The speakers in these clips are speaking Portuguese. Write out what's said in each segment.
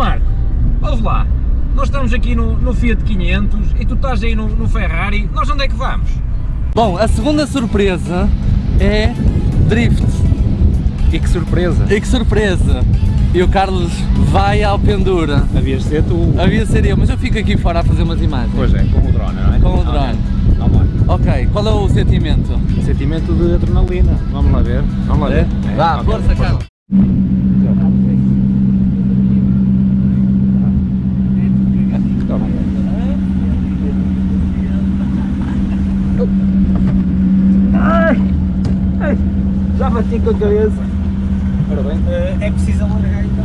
Marco, ouve lá, nós estamos aqui no, no Fiat 500 e tu estás aí no, no Ferrari, nós onde é que vamos? Bom, a segunda surpresa é drift. E que surpresa! E que surpresa! E o Carlos vai ao pendura. Havias de ser tu. Havia ser eu, mas eu fico aqui fora a fazer umas imagens. Pois é, com o drone, não é? Com o drone. Ok, qual é o sentimento? Sentimento de adrenalina. Vamos lá ver. Vamos lá ver. É? Vá, ok, força, Carlos. Com a cabeça. Ora bem. É preciso alargar então.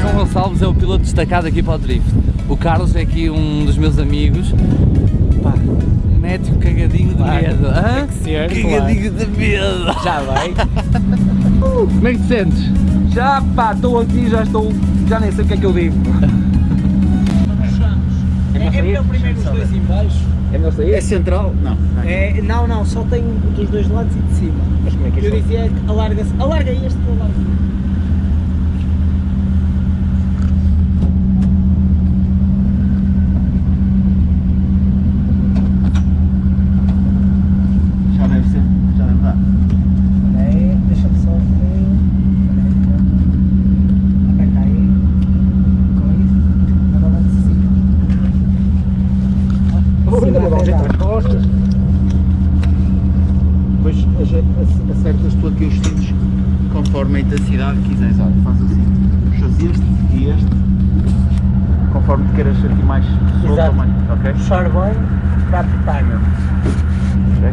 João Gonçalves é o piloto destacado aqui para o drift. O Carlos é aqui um dos meus amigos. Pá, mete um cagadinho de medo. hã? ser, cagadinho de medo. Já vai. Como é que te sentes? Já pá, estou aqui, já estou. Já nem sei o que é que eu digo. É, é melhor primeiro os dois em baixo. É melhor sair? É central? Não. É, não, não, só tem dos dois lados e de cima. Mas como é que é Eu dizia que alarga-se. Alarga este, alarga. Já deve ser. Já deve dar. É, deixa-me só ver. Aperta aí. Com isso. Agora assim. Ui, Sim, dá jeito às costas. Depois aje- acertas tu aqui os cintos conforme a intensidade que quiseres. Olha, faz assim. Puxas este e este. Conforme queiras sentir mais solto mais. Ok? Puxar bem, bate timer. Ok.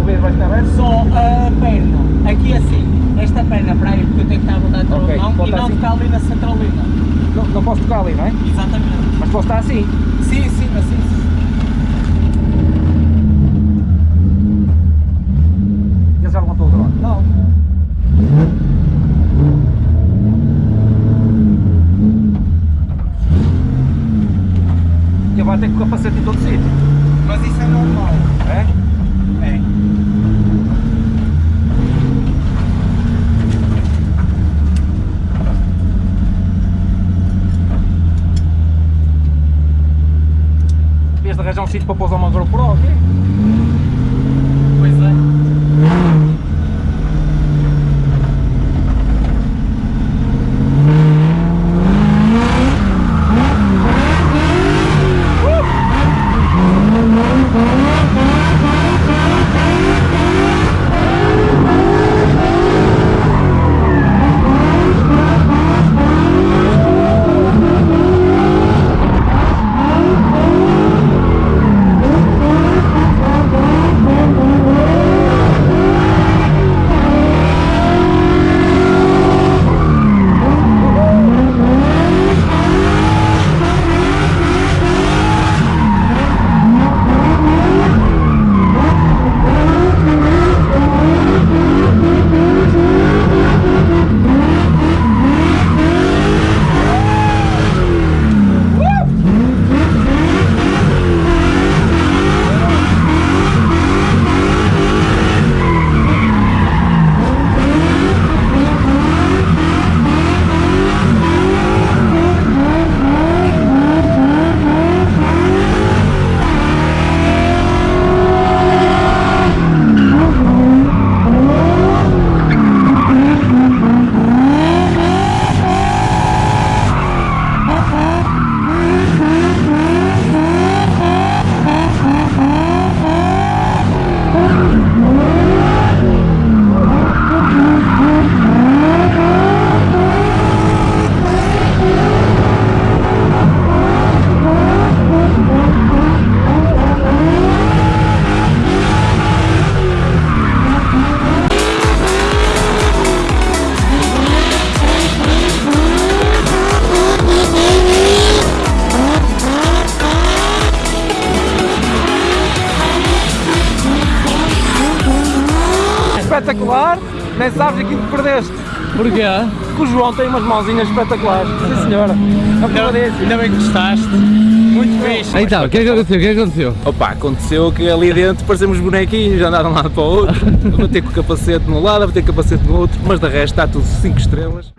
O vidro vai estar aberto? Só a perna, aqui assim, esta perna para aí, porque eu tenho que estar a botar a Ok, mão e volta não assim. ficar ali na centralina. Não, não posso tocar ali, não é? Exatamente. Mas posso estar assim. Sim, sim, assim, sim. Ele já levantou o drone. Não. Ele vai ter com o capacete em todo sítio. Mas isso é normal. É? É. arranjar um sítio para pôr uma GoPro aqui. Pois é. Espetacular. Nem sabes aquilo que perdeste. Porquê? que o João tem umas mãozinhas espetaculares. Sim senhora. Ainda, ainda bem que gostaste. Muito fixe. Então, o que é que aconteceu? O que é que aconteceu? Opa, aconteceu que ali dentro parecemos bonequinhos, andaram de um lado para o outro, a bater com o capacete num lado, a bater com o capacete no outro, mas de resto está tudo 5 estrelas.